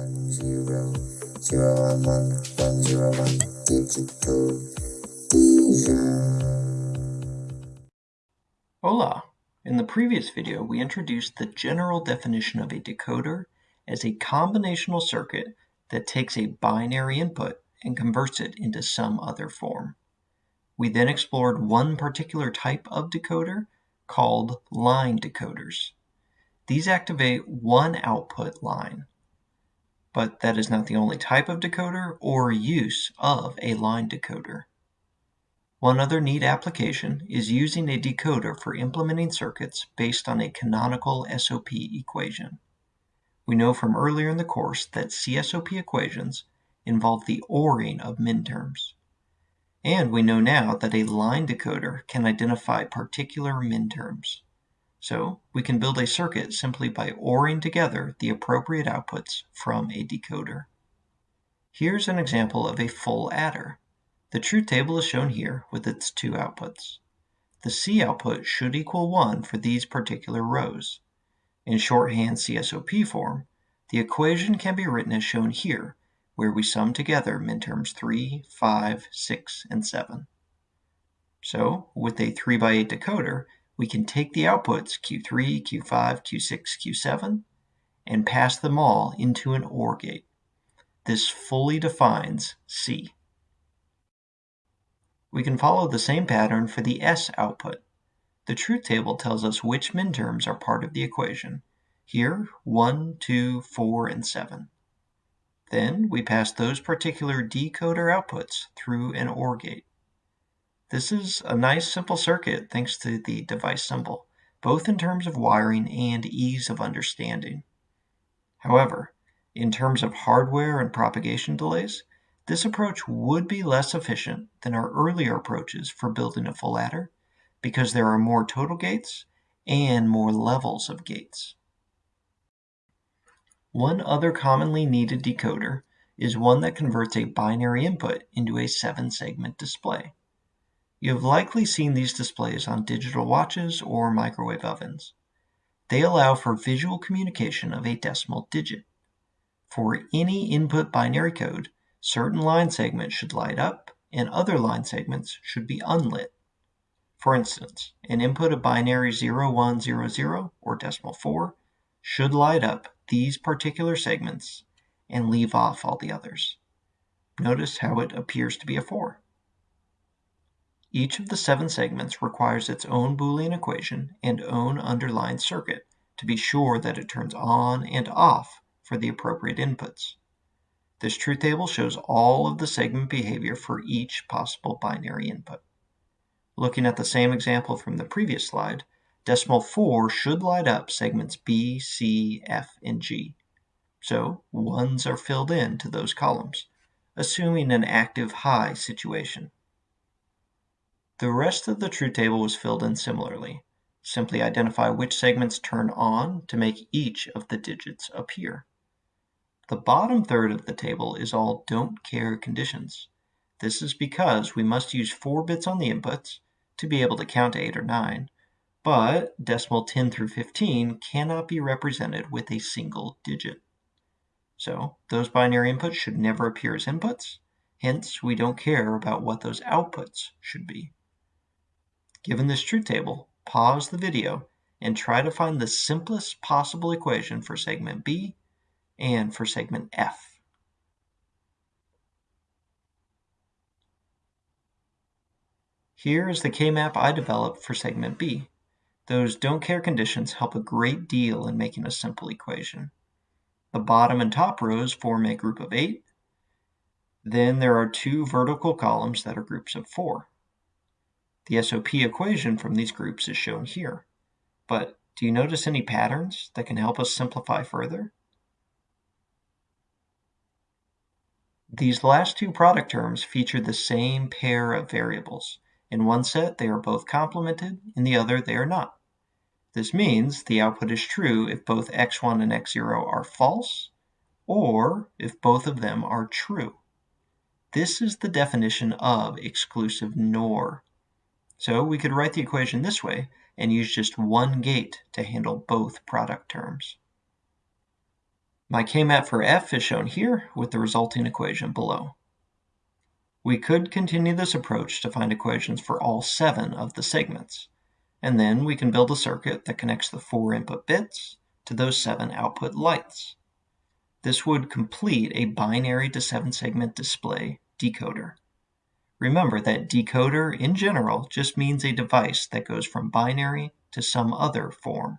one zero zero one one one zero one digital Hola! In the previous video, we introduced the general definition of a decoder as a combinational circuit that takes a binary input and converts it into some other form. We then explored one particular type of decoder called line decoders. These activate one output line, but that is not the only type of decoder or use of a line decoder. One other neat application is using a decoder for implementing circuits based on a canonical SOP equation. We know from earlier in the course that CSOP equations involve the ORing of minterms. And we know now that a line decoder can identify particular minterms. So we can build a circuit simply by ORing together the appropriate outputs from a decoder. Here's an example of a full adder. The truth table is shown here with its two outputs. The C output should equal 1 for these particular rows. In shorthand CSOP form, the equation can be written as shown here, where we sum together minterms 3, 5, 6, and 7. So, with a 3 by 8 decoder, we can take the outputs Q3, Q5, Q6, Q7, and pass them all into an OR gate. This fully defines C. We can follow the same pattern for the S output. The truth table tells us which minterms are part of the equation. Here, 1, 2, 4, and 7. Then we pass those particular decoder outputs through an OR gate. This is a nice simple circuit thanks to the device symbol, both in terms of wiring and ease of understanding. However, in terms of hardware and propagation delays, this approach would be less efficient than our earlier approaches for building a full adder because there are more total gates and more levels of gates. One other commonly needed decoder is one that converts a binary input into a seven segment display. You have likely seen these displays on digital watches or microwave ovens. They allow for visual communication of a decimal digit. For any input binary code, Certain line segments should light up and other line segments should be unlit. For instance, an input of binary 0100 or decimal 4 should light up these particular segments and leave off all the others. Notice how it appears to be a 4. Each of the seven segments requires its own Boolean equation and own underlying circuit to be sure that it turns on and off for the appropriate inputs. This truth table shows all of the segment behavior for each possible binary input. Looking at the same example from the previous slide, decimal 4 should light up segments B, C, F, and G. So ones are filled in to those columns, assuming an active high situation. The rest of the truth table was filled in similarly. Simply identify which segments turn on to make each of the digits appear. The bottom third of the table is all don't care conditions. This is because we must use 4 bits on the inputs to be able to count to 8 or 9, but decimal 10 through 15 cannot be represented with a single digit. So those binary inputs should never appear as inputs, hence we don't care about what those outputs should be. Given this truth table, pause the video and try to find the simplest possible equation for segment B and for segment F. Here is the K-map I developed for segment B. Those don't care conditions help a great deal in making a simple equation. The bottom and top rows form a group of 8. Then there are two vertical columns that are groups of 4. The SOP equation from these groups is shown here. But do you notice any patterns that can help us simplify further? These last two product terms feature the same pair of variables. In one set they are both complemented, in the other they are not. This means the output is true if both x1 and x0 are false, or if both of them are true. This is the definition of exclusive NOR. So we could write the equation this way and use just one gate to handle both product terms. My K-map for f is shown here with the resulting equation below. We could continue this approach to find equations for all seven of the segments, and then we can build a circuit that connects the four input bits to those seven output lights. This would complete a binary to seven segment display decoder. Remember that decoder in general just means a device that goes from binary to some other form.